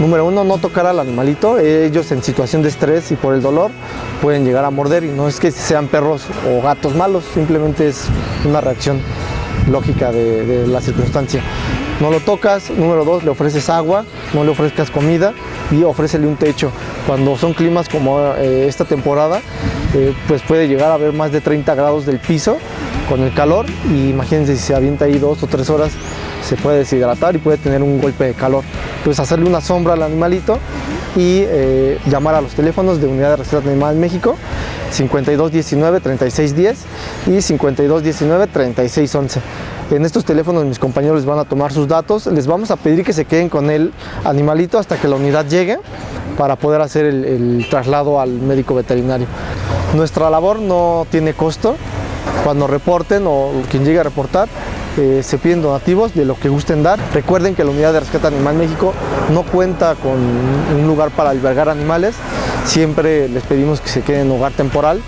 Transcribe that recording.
Número uno, no tocar al animalito. Ellos en situación de estrés y por el dolor pueden llegar a morder y no es que sean perros o gatos malos, simplemente es una reacción lógica de, la circunstancia. No lo tocas, número dos, le ofreces agua, no le ofrezcas comida y ofrécele un techo. Cuando son climas como eh, esta temporada, eh, pues puede llegar a haber más de 30 grados del piso con el calor y imagínense si se avienta ahí dos o tres horas se puede deshidratar y puede tener un golpe de calor. Pues hacerle una sombra al animalito y eh, llamar a los teléfonos de Unidad de Rescate Animal México 5219 3610 y 5219 3611. En estos teléfonos mis compañeros les van a tomar sus datos, les vamos a pedir que se queden con el animalito hasta que la unidad llegue para poder hacer el traslado al médico veterinario. Nuestra labor no tiene costo, cuando reporten o quien llegue a reportar eh, se piden donativos de lo que gusten dar. Recuerden que la Unidad de Rescate Animal México no cuenta con un lugar para albergar animales, siempre les pedimos que se queden en hogar temporal